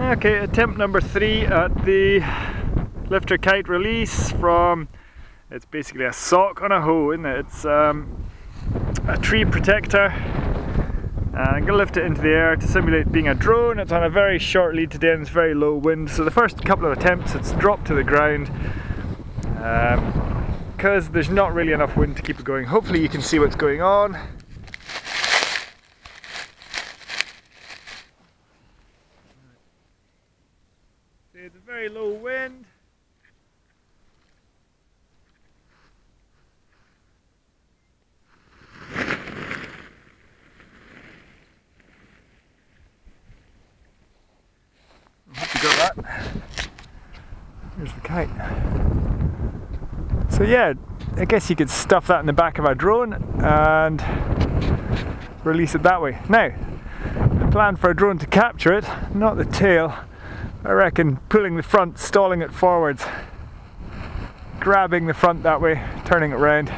Okay, attempt number three at the lifter kite release from, it's basically a sock on a hoe, isn't it? It's um, a tree protector. And I'm to lift it into the air to simulate being a drone. It's on a very short lead today and it's very low wind. So the first couple of attempts it's dropped to the ground because um, there's not really enough wind to keep it going. Hopefully you can see what's going on. It's a very low wind. I hope you got that. Here's the kite. So yeah, I guess you could stuff that in the back of our drone and release it that way. Now, the plan for a drone to capture it, not the tail, I reckon pulling the front, stalling it forwards, grabbing the front that way, turning it round,